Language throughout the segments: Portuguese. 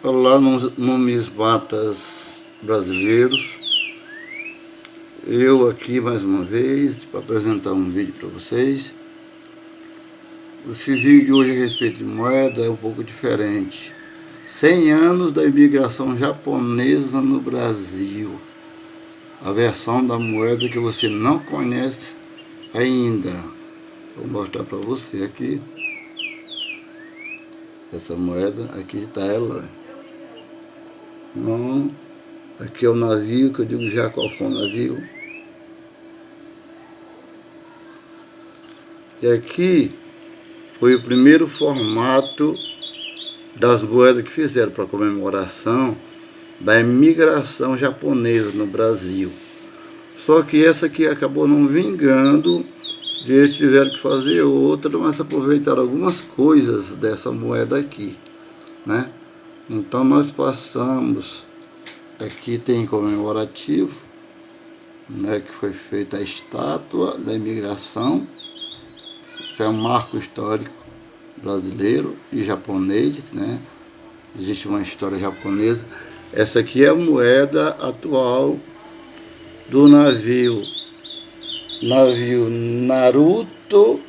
Olá, numismatas brasileiros. Eu aqui mais uma vez para apresentar um vídeo para vocês. Esse vídeo de hoje a respeito de moeda é um pouco diferente. 100 anos da imigração japonesa no Brasil. A versão da moeda que você não conhece ainda. Vou mostrar para você aqui. Essa moeda, aqui está ela. Então, aqui é o navio, que eu digo já qual foi o navio. E aqui foi o primeiro formato das moedas que fizeram para comemoração da imigração japonesa no Brasil. Só que essa aqui acabou não vingando, e eles tiveram que fazer outra, mas aproveitaram algumas coisas dessa moeda aqui, né? Então nós passamos, aqui tem comemorativo, né, que foi feita a estátua da imigração, isso é um marco histórico brasileiro e japonês, né? Existe uma história japonesa. Essa aqui é a moeda atual do navio, navio Naruto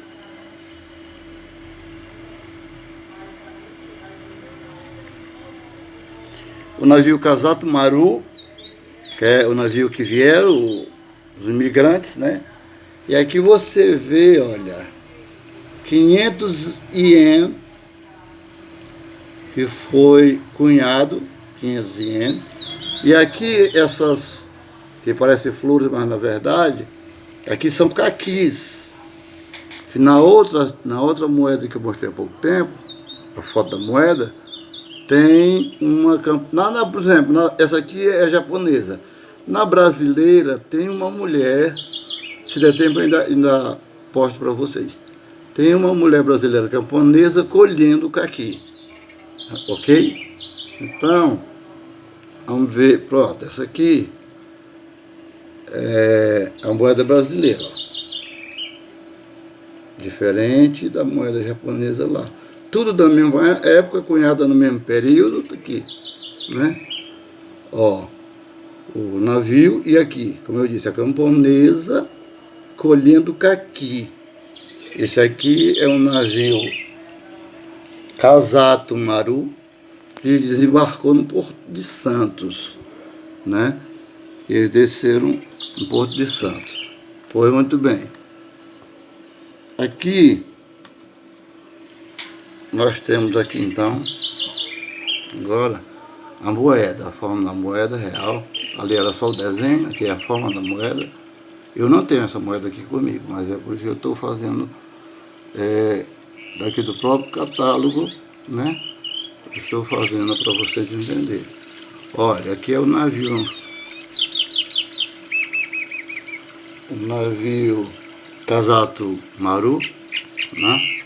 o navio Casato Maru, que é o navio que vieram os imigrantes, né? E aqui você vê, olha, 500 ien, que foi cunhado, 500 ien. E aqui essas, que parecem flores, mas na verdade, aqui são caquis. Que na outra, na outra moeda que eu mostrei há pouco tempo, a foto da moeda, tem uma campanha, por exemplo, na, essa aqui é japonesa. Na brasileira tem uma mulher, se der tempo ainda, ainda posto para vocês. Tem uma mulher brasileira camponesa colhendo caqui. Ok? Então, vamos ver, pronto, essa aqui é a moeda brasileira. Ó. Diferente da moeda japonesa lá tudo da mesma época, cunhada no mesmo período, tá aqui, né? Ó, o navio e aqui, como eu disse, a camponesa colhendo caqui. Esse aqui é um navio Casato Maru, que desembarcou no Porto de Santos, né? Eles desceram no Porto de Santos. Foi muito bem. Aqui nós temos aqui então, agora, a moeda, a forma da moeda real. Ali era só o desenho, aqui é a forma da moeda. Eu não tenho essa moeda aqui comigo, mas é por isso que eu estou fazendo é, daqui do próprio catálogo, né? Estou fazendo para vocês entenderem. Olha, aqui é o navio. O navio Casato Maru, né?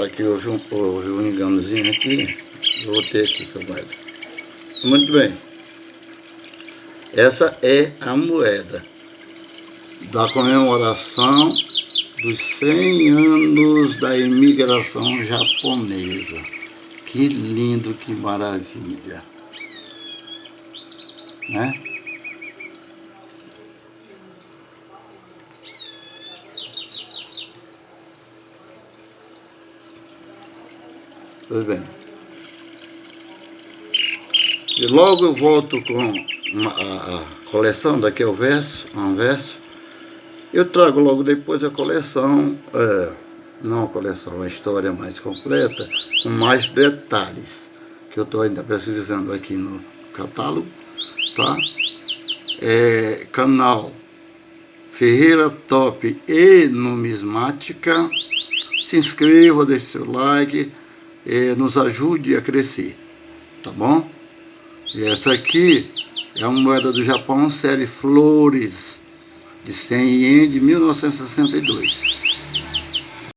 Aqui houve um, houve um enganozinho aqui. Aqui com a moeda. Muito bem. Essa é a moeda da comemoração dos 100 anos da imigração japonesa. Que lindo, que maravilha. Né? Pois bem. E logo eu volto com uma, a, a, coleção, daqui é o verso, um verso. Eu trago logo depois a coleção, é, não a coleção, a história mais completa, com mais detalhes, que eu estou ainda pesquisando aqui no catálogo, tá? É, canal Ferreira Top e Numismática. Se inscreva, deixe seu like eh, nos ajude a crescer, tá bom? E essa aqui é uma moeda do Japão, série Flores, de 100 ien de 1962.